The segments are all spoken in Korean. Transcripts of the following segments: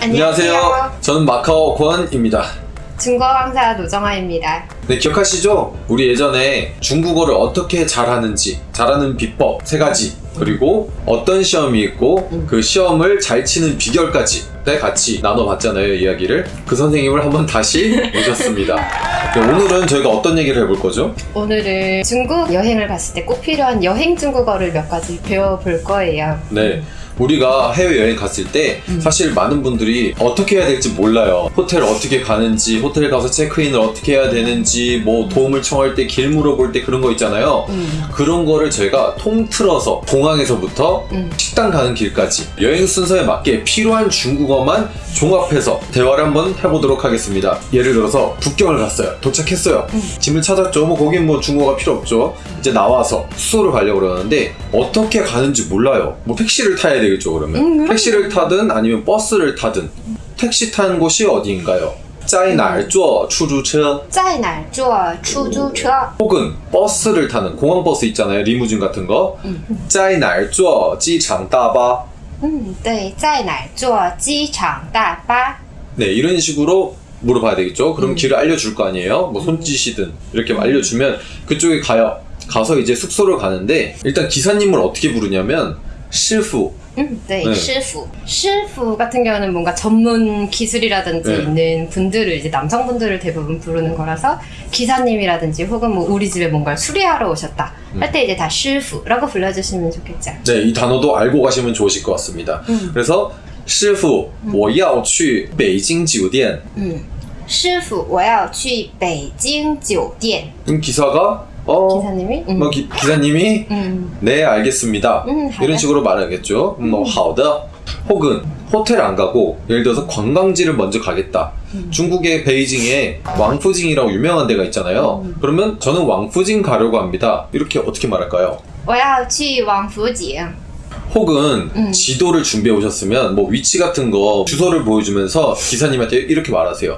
안녕하세요. 저는 마카오 권입니다. 중국어 강사 노정아입니다. 네, 기억하시죠? 우리 예전에 중국어를 어떻게 잘하는지, 잘하는 비법 세 가지, 그리고 어떤 시험이 있고 그 시험을 잘 치는 비결까지 네, 같이 나눠봤잖아요, 이야기를. 그 선생님을 한번 다시 모셨습니다. 네, 오늘은 저희가 어떤 얘기를 해볼 거죠? 오늘은 중국 여행을 갔을 때 꼭 필요한 여행 중국어를 몇 가지 배워볼 거예요. 네. 우리가 해외여행 갔을 때 사실 많은 분들이 어떻게 해야 될지 몰라요. 호텔 어떻게 가는지, 호텔 가서 체크인을 어떻게 해야 되는지, 뭐 도움을 청할 때 길 물어볼 때 그런 거 있잖아요. 음. 그런 거를 저희가 통틀어서 공항에서부터 음. 식당 가는 길까지 여행 순서에 맞게 필요한 중국어만 종합해서 대화를 한번 해보도록 하겠습니다. 예를 들어서 북경을 갔어요. 도착했어요. 짐을 찾았죠. 뭐 거긴 뭐 중국어가 필요 없죠. 이제 나와서 숙소를 가려고 그러는데 어떻게 가는지 몰라요. 뭐 택시를 타야 되겠죠 그러면. 음, 그럼요. 택시를 타든 아니면 버스를 타든 택시 타는 곳이 어디인가요? 在哪儿坐出租车?在哪儿坐出租车? 혹은 버스를 타는 공항 버스 있잖아요 리무진 같은 거 음. 在哪儿坐机场大巴 음, 对,在哪儿坐机场大巴? 네 이런 식으로 물어봐야 되겠죠 음. 그럼 길을 알려줄 거 아니에요 뭐 손짓이든 이렇게 알려주면 그쪽에 가요 가서 이제 숙소를 가는데 일단 기사님을 어떻게 부르냐면 시프 음, 对, 네. 师傅. 师傅 같은 경우는 뭔가 전문 기술이라든지 네. 있는 분들을 이제 남성분들을 대부분 부르는 거라서 기사님이라든지 혹은 뭐 우리 집에 뭔가를 수리하러 오셨다 음. 할 때 이제 다 师傅라고 불러주시면 좋겠죠. 네 이 단어도 알고 가시면 좋으실 것 같습니다 음. 그래서 师傅我要去北京酒店 음. 师傅,我要去北京酒店. 그럼 기사가 어 기사님이? 음. 뭐 기, 기사님이 음. 네 알겠습니다 음, 이런 好的. 식으로 말하겠죠 뭐 好的 혹은 호텔 안 가고 예를 들어서 관광지를 먼저 가겠다 중국의 베이징에 왕푸징이라고 유명한 데가 있잖아요 그러면 저는 왕푸징 가려고 합니다 이렇게 어떻게 말할까요? 我要去王府井. 혹은 음. 지도를 준비해 오셨으면 뭐 위치 같은 거 주소를 보여주면서 기사님한테 이렇게 말하세요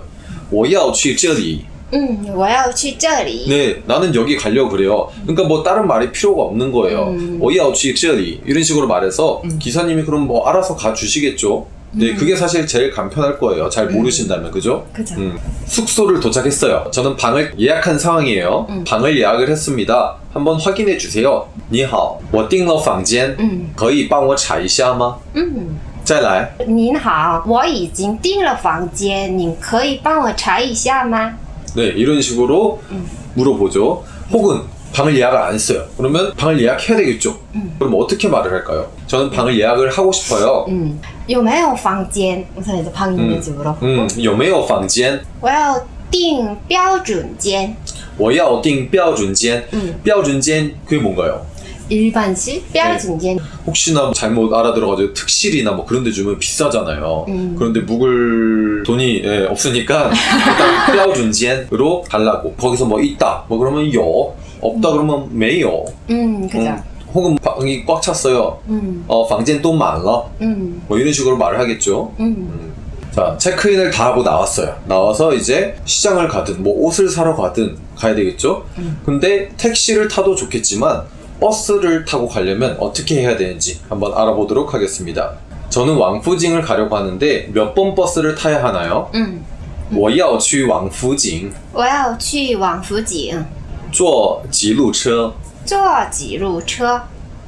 我要去这里 음, 我要去这里. 네, 나는 여기 가려고 그래요. 그러니까 뭐 다른 말이 필요가 없는 거예요. 음. 我要去这里 이런 식으로 말해서 기사님이 그럼 뭐 알아서 가 주시겠죠. 네, 그게 사실 제일 간편할 거예요. 잘 모르신다면 그죠? 그죠. 음, 숙소를 도착했어요. 저는 방을 예약한 상황이에요. 음. 방을 예약을 했습니다. 한번 확인해 주세요. 你好,我订了房间,嗯可以帮我查一下吗?嗯，再来.您好，我已经订了房间，您可以帮我查一下吗？ 네, 이런 식으로 물어보죠. 혹은 방을 예약을 안 했어요. 그러면 방을 예약해야 되겠죠. 그럼 어떻게 말을 할까요? 저는 방을 예약을 하고 싶어요. 嗯，有没有房间？我想你的방인지 물어보고. 음, 有没有房间?我要订标准间，我要订标准间. 음. 标准间 그게 뭔가요? 일반실标准间. 혹시나 잘못 알아들어가지고 특실이나 뭐 그런 데 주면 비싸잖아요. 음. 그런데 묵을 돈이 예, 없으니까 일단 클라우준지엔으로 달라고 거기서 뭐 있다 뭐 그러면 요 없다 음. 그러면 메요. 음, 그죠. 음. 혹은 방이 꽉 찼어요. 음. 어, 방젠 또 많아. 음. 뭐 이런 식으로 말을 하겠죠. 음. 음. 자, 체크인을 다 하고 나왔어요. 나와서 이제 시장을 가든 뭐 옷을 사러 가든 가야 되겠죠. 음. 근데 택시를 타도 좋겠지만 버스를 타고 가려면 어떻게 해야 되는지 한번 알아보도록 하겠습니다. 저는 왕푸징을 가려고 하는데 몇 번 버스를 타야 하나요? 嗯，我要去王府井我要去王府井，坐几路车坐几路车？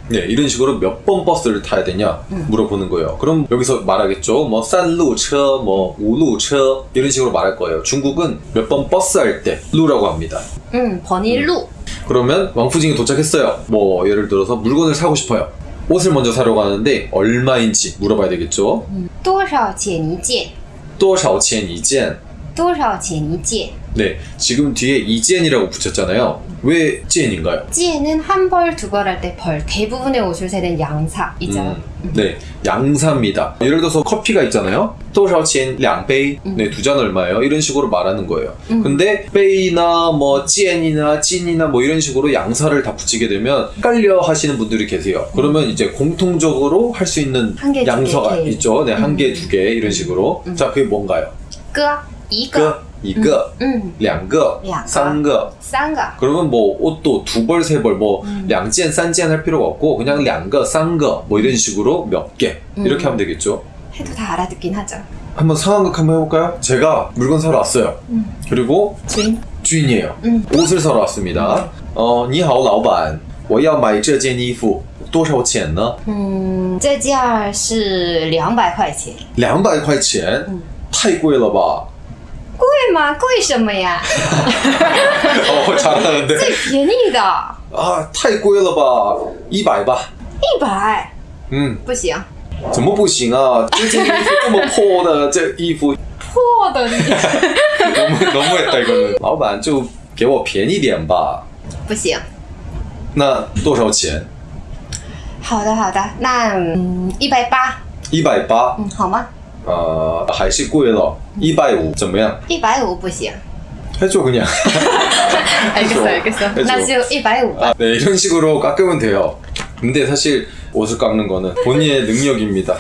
네, 이런 식으로 몇 번 버스를 타야 되냐 물어보는 거예요. 그럼 여기서 말하겠죠. 뭐 산루처, 뭐 우루처 이런 식으로 말할 거예요. 중국은 몇 번 버스 할 때 루라고 합니다. 嗯，번일路。 그러면 왕푸징에 도착했어요. 뭐 예를 들어서 물건을 사고 싶어요. 옷을 먼저 사러 가는데 얼마인지 물어봐야 되겠죠. 多少钱一件？多少钱一件?多少钱一件？ 네, 지금 뒤에 이젠이라고 붙였잖아요. 왜 찌엔인가요? 찌엔은 한 벌, 두 벌 할 때 벌. 대부분의 오술새는 양사이죠. 음, 네, 양사입니다. 예를 들어서 커피가 있잖아요. 또샤오치엔 량베이, 음. 네, 두 잔 얼마예요? 이런 식으로 말하는 거예요. 음. 근데 베이나 뭐 찌엔이나 찐이나 뭐 이런 식으로 양사를 다 붙이게 되면 헷갈려 하시는 분들이 계세요. 그러면 이제 공통적으로 할 수 있는 개, 양서가 개, 개. 있죠. 네, 한 개, 음. 두개 이런 식으로. 음. 자, 그게 뭔가요? 끄, 이거. 一个,嗯，两个,两个三个.三个， 그러면 뭐 옷도 두 벌, 세 벌, 뭐两件, 三件할 필요가 없고 그냥 两个, 三个, 뭐 이런 식으로 몇 개. 이렇게 하면 되겠죠. 해도 다 알아듣긴 하죠. 한번 상황극 한번 해볼까요? 제가 물건 사러 왔어요. 그리고 君 주인이에요. 음. 옷을 사러 왔습니다. 어, 你好,老板.我要买这件衣服多少钱呢?嗯，这件儿是两百块钱， 200块钱.太贵了吧? 贵什么呀？最便宜的。啊，太贵了吧，一百吧，一百，嗯，不行，怎么不行啊？这件衣服这么破的，这衣服。破的，能能 老板就给我便宜点吧，不行，那多少钱？好的，好的，那嗯，一百八，一百八，嗯，好吗？呃，还是贵了。150怎么样?一百五不行。 해줘 그냥. 알겠어, 알겠어. 해줘. 나 지금 150. 아, 네, 이런 식으로 깎으면 돼요. 근데 사실 옷을 깎는 거는 본인의 능력입니다.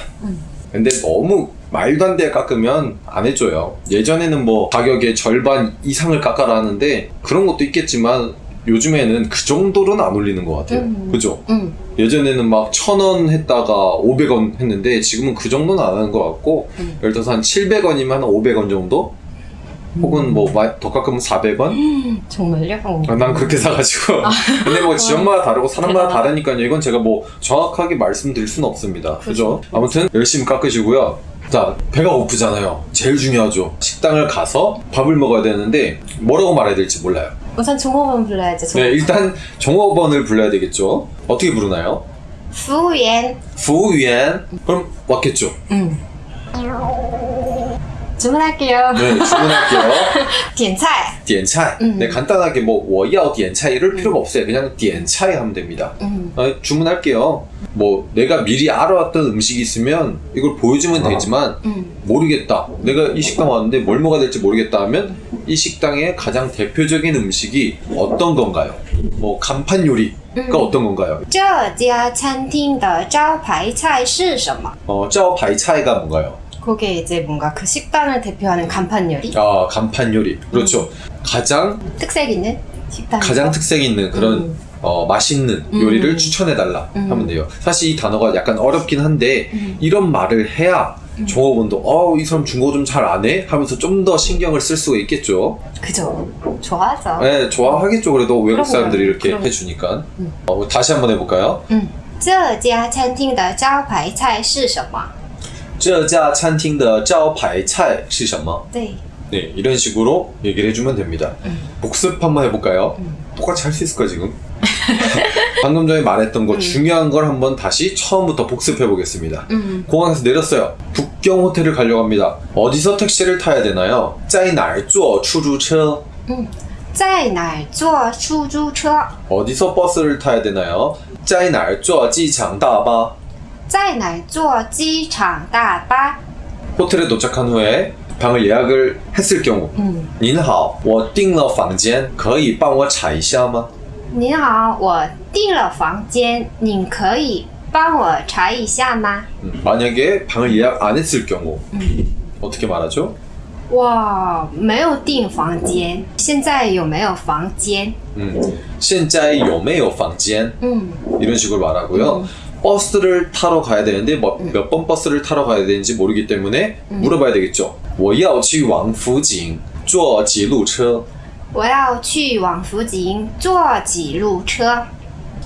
근데 너무 말도 안 돼 깎으면 안 해줘요. 예전에는 뭐 가격의 절반 이상을 깎아라 하는데 그런 것도 있겠지만 요즘에는 그 정도로는 안 올리는 것 같아요. 음. 그죠? 음, 예전에는 막 천 원 했다가 500원 했는데 지금은 그 정도는 안 하는 것 같고 음. 예를 들어서 한 700원이면 한 500원 정도? 혹은 뭐더 깎으면 400원? 정말요? 어. 아, 난 그렇게 사가지고. 근데 뭐 지역마다 다르고 사람마다. 다르니까요. 이건 제가 뭐 정확하게 말씀드릴 수는 없습니다. 그죠? 그죠. 아무튼 열심히 깎으시고요. 자, 배가 고프잖아요. 제일 중요하죠. 식당을 가서 밥을 먹어야 되는데 뭐라고 말해야 될지 몰라요. 우선 종업원 불러야지. 네, 종업원. 일단 종업원을 불러야 되겠죠. 어떻게 부르나요? 服务员. 부위엔 그럼 왔겠죠. 음. 주문할게요. 네, 주문할게요. 点菜.点菜. 음. 네, 간단하게 뭐, 我要点菜 이럴 필요가 없어요. 그냥 点菜 하면 됩니다. 음. 어, 주문할게요. 뭐 내가 미리 알아왔던 음식이 있으면 이걸 보여주면 되지만 음. 모르겠다. 내가 이 식당 왔는데 뭘 먹어야 될지 모르겠다 하면 이 식당의 가장 대표적인 음식이 어떤 건가요? 뭐 간판 요리가 음. 어떤 건가요? 这家餐厅的招牌菜是什么? 어, 짜오파이 차이가 뭔가요? 그게 이제 뭔가 그 식당을 대표하는 간판 요리? 아, 간판 요리. 그렇죠. 가장 특색 있는 식당. 가장 특색 있는 그런 음. 어, 맛있는 음. 요리를 추천해달라 음. 하면 돼요. 사실 이 단어가 약간 어렵긴 한데 음. 이런 말을 해야 종업원도 어, 이 사람 중국어 좀 잘 안 해? 하면서 좀 더 신경을 쓸 수가 있겠죠. 그죠. 좋아하죠. 네, 좋아하겠죠. 그래도 외국 그럼요. 사람들이 이렇게 그럼. 해주니까. 음. 어, 다시 한번 해볼까요? 嗯，这家餐厅的招牌菜是什么？这家餐厅的招牌菜是什么?对， 네, 이런 식으로 얘기를 해주면 됩니다. 음. 복습 한번 해볼까요? 음. 똑같이 할 수 있을까 지금? 방금 전에 말했던 거 음. 중요한 걸 한번 다시 처음부터 복습해 보겠습니다. 嗯， 공항에서 내렸어요. 북경 호텔을 가려고 합니다. 어디서 택시를 타야 되나요? 在哪儿坐出租车?在哪儿坐出租车？ 어디서 버스를 타야 되나요? 在哪儿坐机场大巴?在哪儿坐机场大巴？ 호텔에 도착한 후에 방을 예약을 했을 경우 嗯，您好，我订了房间，可以帮我查一下吗？ 您好，我订了房间，您可以帮我查一下吗？ 음, 만약에 방을 예약 안 했을 경우 음. 어떻게 말하죠? 哇，没有订房间，现在有没有房间？ 음, 现在有没有房间? 嗯 이런 식으로 말하고요. 버스를 타러 가야 되는데 몇 번 버스를 타러 가야 되는지 모르기 때문에 물어봐야 되겠죠. 我要去往福井坐几路车? 我要去往福井坐几路车？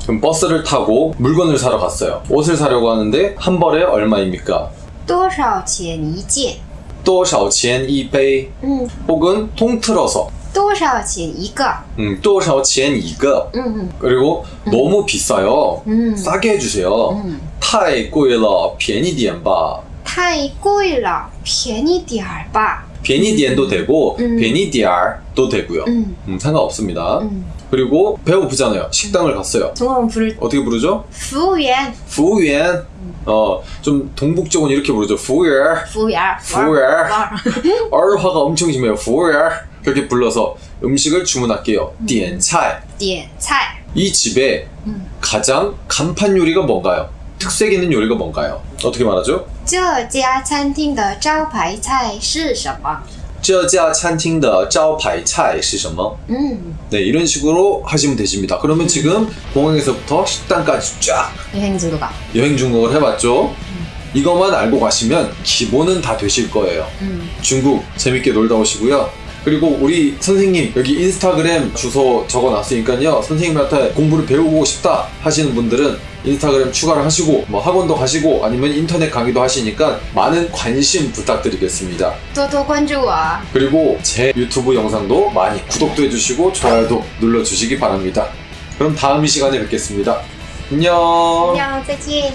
그럼 버스를 타고 물건을 사러 갔어요. 옷을 사려고 하는데 한 벌에 얼마입니까? 多少钱一件？多少钱一杯? 嗯， 혹은 통틀어서 多少钱一个？ 음, 多少钱一个? 嗯 그리고 너무 비싸요. 嗯 싸게 해주세요. 嗯，太贵了,便宜点吧.太贵了，便宜点儿 베니디엔도 되고 음. 베니디알도 되고요. 음. 음, 상관없습니다. 그리고 배고프잖아요. 식당을 갔어요. 동화문 부를 어떻게 부르죠? 부우옌 부우옌 어좀 동북 쪽은 이렇게 부르죠. 부우옌 부우옌 부우옌 얼화가 엄청 심해요. 부우옌 그렇게 불러서 음식을 주문할게요. 디엔차이. 디엔차이. 이 집에 가장 간판 요리가 뭔가요? 특색 있는 요리가 뭔가요? 어떻게 말하죠? 这家餐厅的招牌菜是什么？这家餐厅的招牌菜是什么?嗯， 네, 이런 식으로 하시면 되십니다. 그러면 지금 공항에서부터 식당까지 쫙 여행 중도가. 여행 중국을 해봤죠? 이것만 알고 가시면 기본은 다 되실 거예요. 음. 중국 재밌게 놀다 오시고요. 그리고 우리 선생님 여기 인스타그램 주소 적어놨으니까요 선생님한테 공부를 배우고 싶다 하시는 분들은 인스타그램 추가를 하시고 뭐 학원도 가시고 아니면 인터넷 강의도 하시니까 많은 관심 부탁드리겠습니다. 또더 관주와 그리고 제 유튜브 영상도 많이 구독도 해주시고 좋아요도 눌러주시기 바랍니다. 그럼 다음 이 시간에 뵙겠습니다. 안녕. 안녕, 再见.